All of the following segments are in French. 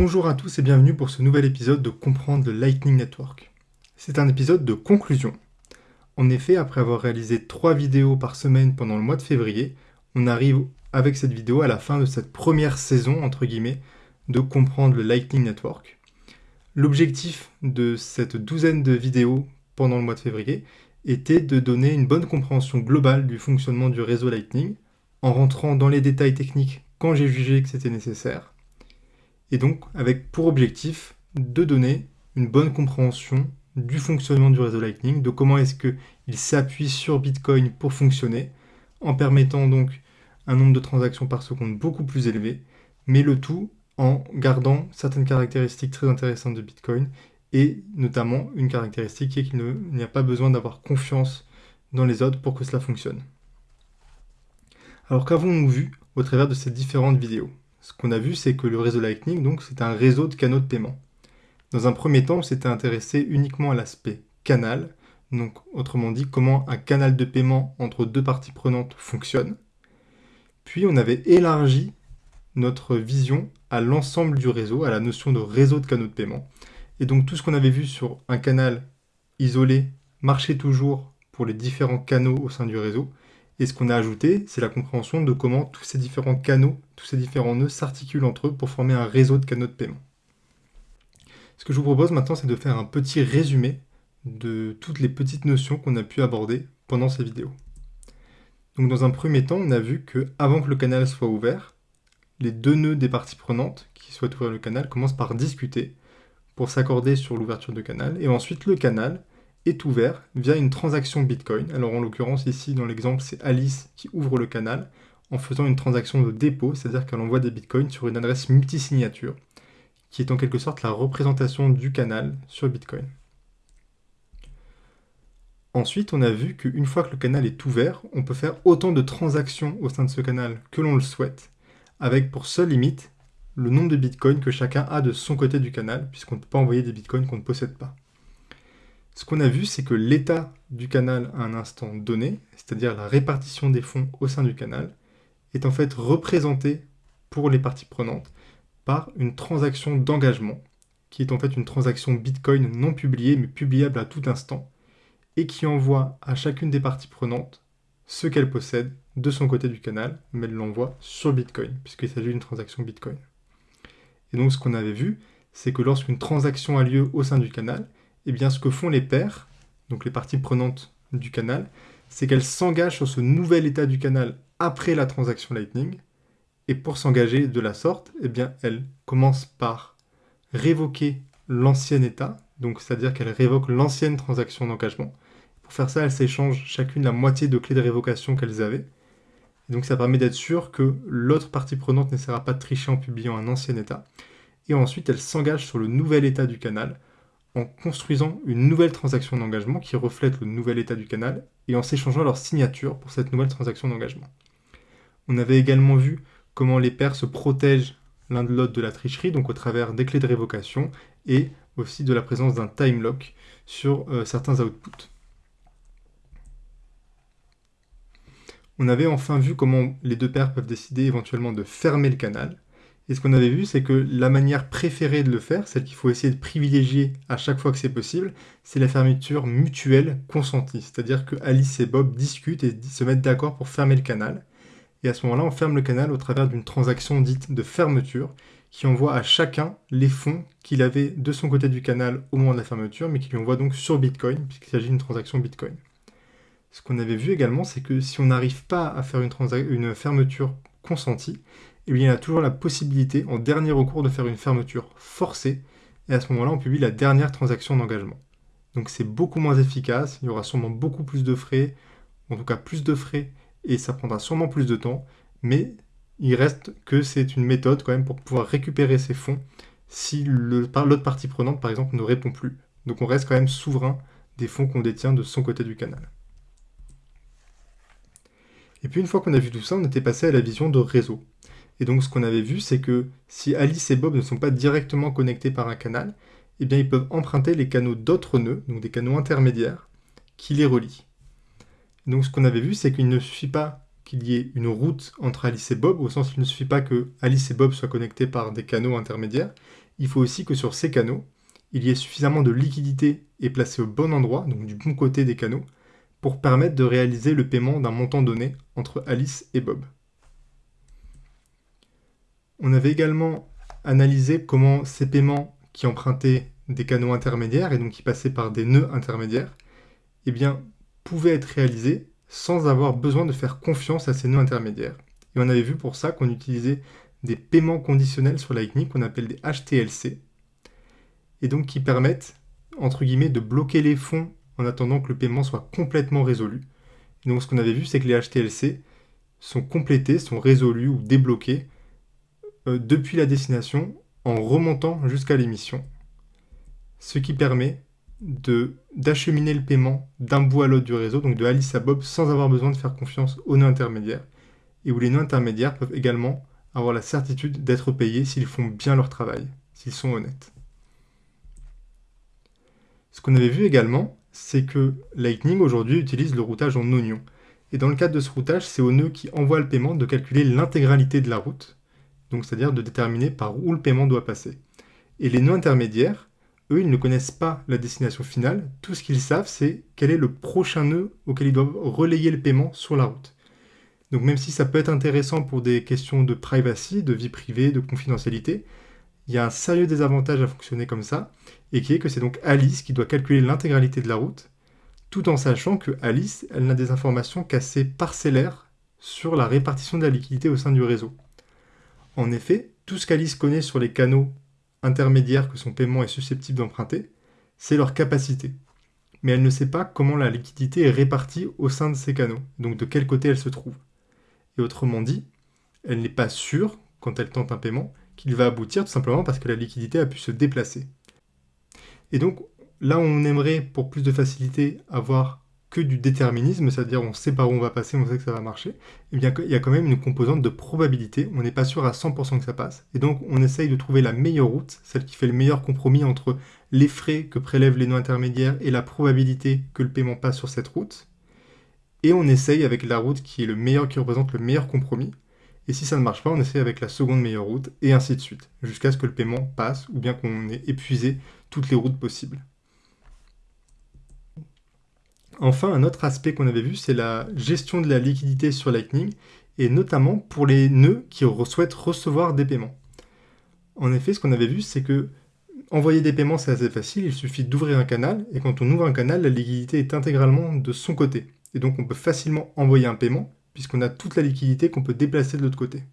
Bonjour à tous et bienvenue pour ce nouvel épisode de Comprendre le Lightning Network. C'est un épisode de conclusion. En effet, après avoir réalisé 3 vidéos par semaine pendant le mois de février, on arrive avec cette vidéo à la fin de cette première saison, entre guillemets, de Comprendre le Lightning Network. L'objectif de cette douzaine de vidéos pendant le mois de février était de donner une bonne compréhension globale du fonctionnement du réseau Lightning, en rentrant dans les détails techniques quand j'ai jugé que c'était nécessaire, et donc avec pour objectif de donner une bonne compréhension du fonctionnement du réseau Lightning, de comment est-ce qu'il s'appuie sur Bitcoin pour fonctionner, en permettant donc un nombre de transactions par seconde beaucoup plus élevé, mais le tout en gardant certaines caractéristiques très intéressantes de Bitcoin, et notamment une caractéristique qui est qu'il n'y a pas besoin d'avoir confiance dans les autres pour que cela fonctionne. Alors qu'avons-nous vu au travers de ces différentes vidéos? Ce qu'on a vu, c'est que le réseau Lightning, donc, c'est un réseau de canaux de paiement. Dans un premier temps, on s'était intéressé uniquement à l'aspect canal, donc autrement dit, comment un canal de paiement entre deux parties prenantes fonctionne. Puis on avait élargi notre vision à l'ensemble du réseau, à la notion de réseau de canaux de paiement. Et donc tout ce qu'on avait vu sur un canal isolé marchait toujours pour les différents canaux au sein du réseau, et ce qu'on a ajouté, c'est la compréhension de comment tous ces différents canaux, tous ces différents nœuds s'articulent entre eux pour former un réseau de canaux de paiement. Ce que je vous propose maintenant, c'est de faire un petit résumé de toutes les petites notions qu'on a pu aborder pendant ces vidéos. Donc dans un premier temps, on a vu que avant que le canal soit ouvert, les deux nœuds des parties prenantes qui souhaitent ouvrir le canal commencent par discuter pour s'accorder sur l'ouverture du canal, et ensuite le canal est ouvert via une transaction Bitcoin. Alors en l'occurrence ici dans l'exemple c'est Alice qui ouvre le canal en faisant une transaction de dépôt, c'est-à-dire qu'elle envoie des Bitcoins sur une adresse multisignature qui est en quelque sorte la représentation du canal sur Bitcoin. Ensuite, on a vu qu'une fois que le canal est ouvert, on peut faire autant de transactions au sein de ce canal que l'on le souhaite, avec pour seule limite le nombre de bitcoins que chacun a de son côté du canal, puisqu'on ne peut pas envoyer des bitcoins qu'on ne possède pas. Ce qu'on a vu, c'est que l'état du canal à un instant donné, c'est-à-dire la répartition des fonds au sein du canal, est en fait représenté pour les parties prenantes par une transaction d'engagement, qui est en fait une transaction Bitcoin non publiée mais publiable à tout instant, et qui envoie à chacune des parties prenantes ce qu'elle possède de son côté du canal, mais elle l'envoie sur Bitcoin, puisqu'il s'agit d'une transaction Bitcoin. Et donc ce qu'on avait vu, c'est que lorsqu'une transaction a lieu au sein du canal, eh bien, ce que font les paires, donc les parties prenantes du canal, c'est qu'elles s'engagent sur ce nouvel état du canal après la transaction Lightning. Et pour s'engager de la sorte, eh bien, elles commencent par révoquer l'ancien état, donc c'est-à-dire qu'elles révoquent l'ancienne transaction d'engagement. Pour faire ça, elles s'échangent chacune la moitié de clés de révocation qu'elles avaient. Et donc ça permet d'être sûr que l'autre partie prenante n'essaiera pas de tricher en publiant un ancien état. Et ensuite, elles s'engagent sur le nouvel état du canal en construisant une nouvelle transaction d'engagement qui reflète le nouvel état du canal et en s'échangeant leur signature pour cette nouvelle transaction d'engagement. On avait également vu comment les pairs se protègent l'un de l'autre de la tricherie, donc au travers des clés de révocation et aussi de la présence d'un time lock sur euh, certains outputs. On avait enfin vu comment les deux paires peuvent décider éventuellement de fermer le canal, et ce qu'on avait vu, c'est que la manière préférée de le faire, celle qu'il faut essayer de privilégier à chaque fois que c'est possible, c'est la fermeture mutuelle consentie. C'est-à-dire que Alice et Bob discutent et se mettent d'accord pour fermer le canal. Et à ce moment-là, on ferme le canal au travers d'une transaction dite de fermeture, qui envoie à chacun les fonds qu'il avait de son côté du canal au moment de la fermeture, mais qui lui envoie donc sur Bitcoin, puisqu'il s'agit d'une transaction Bitcoin. Ce qu'on avait vu également, c'est que si on n'arrive pas à faire une, fermeture consentie, il y a toujours la possibilité, en dernier recours, de faire une fermeture forcée, et à ce moment-là, on publie la dernière transaction d'engagement. Donc c'est beaucoup moins efficace, il y aura sûrement beaucoup plus de frais, en tout cas plus de frais, et ça prendra sûrement plus de temps, mais il reste que c'est une méthode quand même pour pouvoir récupérer ces fonds si l'autre partie prenante, par exemple, ne répond plus. Donc on reste quand même souverain des fonds qu'on détient de son côté du canal. Et puis une fois qu'on a vu tout ça, on était passé à la vision de réseau. Et donc ce qu'on avait vu, c'est que si Alice et Bob ne sont pas directement connectés par un canal, eh bien ils peuvent emprunter les canaux d'autres nœuds, donc des canaux intermédiaires, qui les relient. Donc ce qu'on avait vu, c'est qu'il ne suffit pas qu'il y ait une route entre Alice et Bob, au sens où il ne suffit pas que Alice et Bob soient connectés par des canaux intermédiaires, il faut aussi que sur ces canaux, il y ait suffisamment de liquidité et placée au bon endroit, donc du bon côté des canaux, pour permettre de réaliser le paiement d'un montant donné entre Alice et Bob. On avait également analysé comment ces paiements qui empruntaient des canaux intermédiaires et donc qui passaient par des nœuds intermédiaires, eh pouvaient être réalisés sans avoir besoin de faire confiance à ces nœuds intermédiaires. Et on avait vu pour ça qu'on utilisait des paiements conditionnels sur Lightning qu'on appelle des HTLC, et donc qui permettent, entre guillemets, de bloquer les fonds en attendant que le paiement soit complètement résolu. donc ce qu'on avait vu, c'est que les HTLC sont complétés, sont résolus ou débloqués euh, depuis la destination en remontant jusqu'à l'émission. Ce qui permet d'acheminer le paiement d'un bout à l'autre du réseau, donc de Alice à Bob, sans avoir besoin de faire confiance aux nœuds intermédiaires, et où les nœuds intermédiaires peuvent également avoir la certitude d'être payés s'ils font bien leur travail, s'ils sont honnêtes. Ce qu'on avait vu également, c'est que Lightning aujourd'hui utilise le routage en oignon. Et dans le cadre de ce routage, c'est au nœud qui envoie le paiement de calculer l'intégralité de la route, donc c'est-à-dire de déterminer par où le paiement doit passer. Et les nœuds intermédiaires, eux, ils ne connaissent pas la destination finale, tout ce qu'ils savent, c'est quel est le prochain nœud auquel ils doivent relayer le paiement sur la route. Donc même si ça peut être intéressant pour des questions de privacy, de vie privée, de confidentialité, il y a un sérieux désavantage à fonctionner comme ça, et qui est que c'est donc Alice qui doit calculer l'intégralité de la route, tout en sachant que Alice, elle n'a des informations qu'assez parcellaires sur la répartition de la liquidité au sein du réseau. En effet, tout ce qu'Alice connaît sur les canaux intermédiaires que son paiement est susceptible d'emprunter, c'est leur capacité. Mais elle ne sait pas comment la liquidité est répartie au sein de ces canaux, donc de quel côté elle se trouve. Et autrement dit, elle n'est pas sûre, quand elle tente un paiement, qu'il va aboutir tout simplement parce que la liquidité a pu se déplacer. Et donc, là on aimerait, pour plus de facilité, avoir que du déterminisme, c'est-à-dire on sait par où on va passer, on sait que ça va marcher, eh bien il y a quand même une composante de probabilité, on n'est pas sûr à 100% que ça passe, et donc on essaye de trouver la meilleure route, celle qui fait le meilleur compromis entre les frais que prélèvent les nœuds intermédiaires et la probabilité que le paiement passe sur cette route, et on essaye avec la route qui est le meilleur, qui représente le meilleur compromis, et si ça ne marche pas, on essaye avec la seconde meilleure route, et ainsi de suite, jusqu'à ce que le paiement passe, ou bien qu'on ait épuisé toutes les routes possibles. Enfin, un autre aspect qu'on avait vu, c'est la gestion de la liquidité sur Lightning, et notamment pour les nœuds qui souhaitent recevoir des paiements. En effet, ce qu'on avait vu, c'est que envoyer des paiements, c'est assez facile, il suffit d'ouvrir un canal, et quand on ouvre un canal, la liquidité est intégralement de son côté. Et donc on peut facilement envoyer un paiement, puisqu'on a toute la liquidité qu'on peut déplacer de l'autre côté.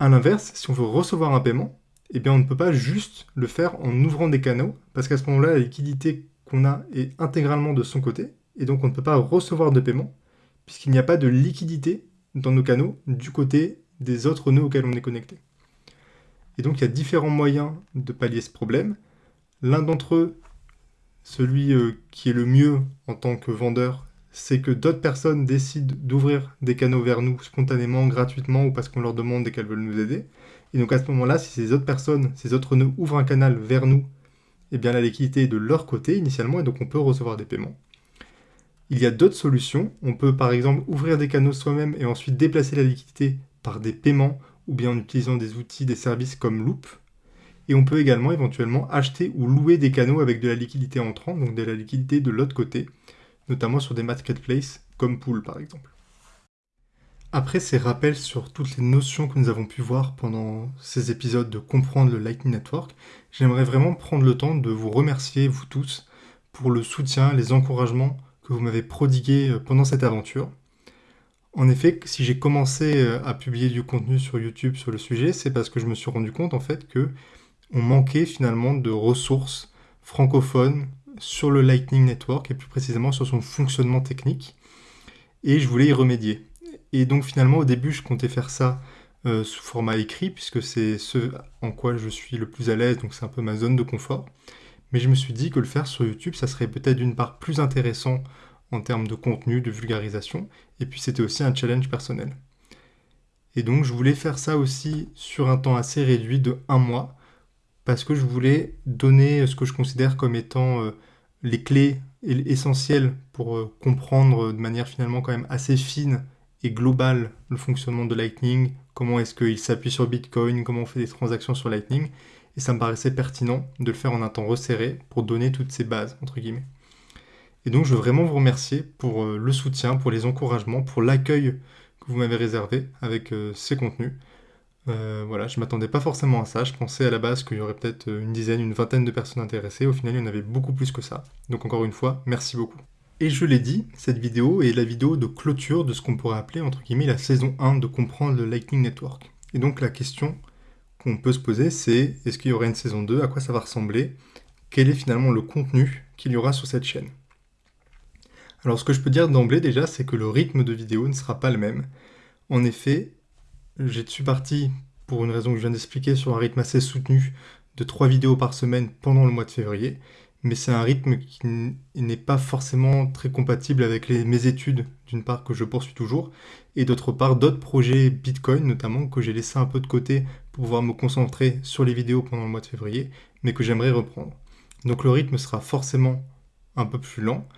A l'inverse, si on veut recevoir un paiement, eh bien on ne peut pas juste le faire en ouvrant des canaux, parce qu'à ce moment-là, la liquidité a est intégralement de son côté, et donc on ne peut pas recevoir de paiement, puisqu'il n'y a pas de liquidité dans nos canaux du côté des autres nœuds auxquels on est connecté. Et donc il y a différents moyens de pallier ce problème. L'un d'entre eux, celui euh, qui est le mieux en tant que vendeur, c'est que d'autres personnes décident d'ouvrir des canaux vers nous spontanément, gratuitement, ou parce qu'on leur demande et qu'elles veulent nous aider. Et donc à ce moment-là, si ces autres personnes, ces autres nœuds ouvrent un canal vers nous, eh la liquidité est de leur côté initialement, et donc on peut recevoir des paiements. Il y a d'autres solutions. On peut par exemple ouvrir des canaux soi-même et ensuite déplacer la liquidité par des paiements, ou bien en utilisant des outils, des services comme Loop. Et on peut également éventuellement acheter ou louer des canaux avec de la liquidité entrant, donc de la liquidité de l'autre côté, notamment sur des marketplaces comme Pool par exemple. Après ces rappels sur toutes les notions que nous avons pu voir pendant ces épisodes de comprendre le Lightning Network, j'aimerais vraiment prendre le temps de vous remercier, vous tous, pour le soutien, les encouragements que vous m'avez prodigués euh, pendant cette aventure. En effet, si j'ai commencé euh, à publier du contenu sur YouTube sur le sujet, c'est parce que je me suis rendu compte en fait que on manquait finalement de ressources francophones sur le Lightning Network et plus précisément sur son fonctionnement technique. Et je voulais y remédier. Et donc finalement au début je comptais faire ça euh, sous format écrit puisque c'est ce en quoi je suis le plus à l'aise, donc c'est un peu ma zone de confort. Mais je me suis dit que le faire sur YouTube, ça serait peut-être d'une part plus intéressant en termes de contenu, de vulgarisation, et puis c'était aussi un challenge personnel. Et donc je voulais faire ça aussi sur un temps assez réduit de un mois, parce que je voulais donner ce que je considère comme étant euh, les clés essentielles pour euh, comprendre de manière finalement quand même assez fine et globale le fonctionnement de Lightning, comment est-ce qu'il s'appuie sur Bitcoin, comment on fait des transactions sur Lightning, et ça me paraissait pertinent de le faire en un temps resserré pour donner toutes ces bases, entre guillemets. Et donc je veux vraiment vous remercier pour euh, le soutien, pour les encouragements, pour l'accueil que vous m'avez réservé avec euh, ces contenus. Euh, voilà, je m'attendais pas forcément à ça. Je pensais à la base qu'il y aurait peut-être une dizaine, une vingtaine de personnes intéressées. Au final, il y en avait beaucoup plus que ça. Donc encore une fois, merci beaucoup. Et je l'ai dit, cette vidéo est la vidéo de clôture de ce qu'on pourrait appeler entre guillemets la saison 1 de comprendre le Lightning Network. Et donc la question qu'on peut se poser, c'est est-ce qu'il y aurait une saison 2 À quoi ça va ressembler? Quel est finalement le contenu qu'il y aura sur cette chaîne? Alors ce que je peux dire d'emblée déjà, c'est que le rythme de vidéo ne sera pas le même. En effet, j'ai suis parti, pour une raison que je viens d'expliquer, sur un rythme assez soutenu de 3 vidéos par semaine pendant le mois de février mais c'est un rythme qui n'est pas forcément très compatible avec mes études, d'une part que je poursuis toujours, et d'autre part d'autres projets Bitcoin notamment que j'ai laissé un peu de côté pour pouvoir me concentrer sur les vidéos pendant le mois de février, mais que j'aimerais reprendre. Donc le rythme sera forcément un peu plus lent.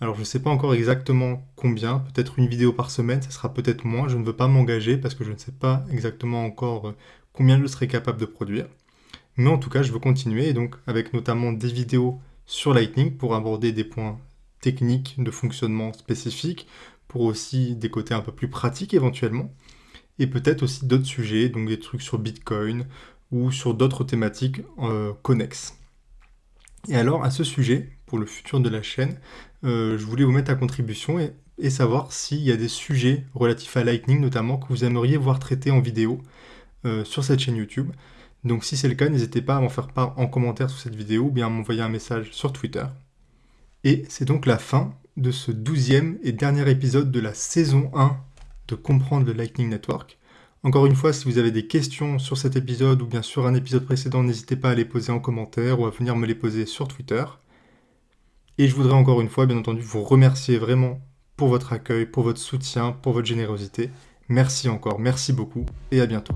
Alors je ne sais pas encore exactement combien, peut-être une vidéo par semaine, ça sera peut-être moins, je ne veux pas m'engager parce que je ne sais pas exactement encore euh, combien je serai capable de produire. Mais en tout cas, je veux continuer, et donc avec notamment des vidéos sur Lightning pour aborder des points techniques de fonctionnement spécifiques, pour aussi des côtés un peu plus pratiques éventuellement, et peut-être aussi d'autres sujets, donc des trucs sur Bitcoin ou sur d'autres thématiques euh, connexes. Et alors à ce sujet, pour le futur de la chaîne, euh, je voulais vous mettre à contribution et, savoir s'il y a des sujets relatifs à Lightning notamment que vous aimeriez voir traités en vidéo euh, sur cette chaîne YouTube. Donc si c'est le cas, n'hésitez pas à m'en faire part en commentaire sous cette vidéo ou bien à m'envoyer un message sur Twitter. Et c'est donc la fin de ce douzième et dernier épisode de la saison 1 de Comprendre le Lightning Network. Encore une fois, si vous avez des questions sur cet épisode ou bien sur un épisode précédent, n'hésitez pas à les poser en commentaire ou à venir me les poser sur Twitter. Et je voudrais encore une fois, bien entendu, vous remercier vraiment pour votre accueil, pour votre soutien, pour votre générosité. Merci encore, merci beaucoup et à bientôt.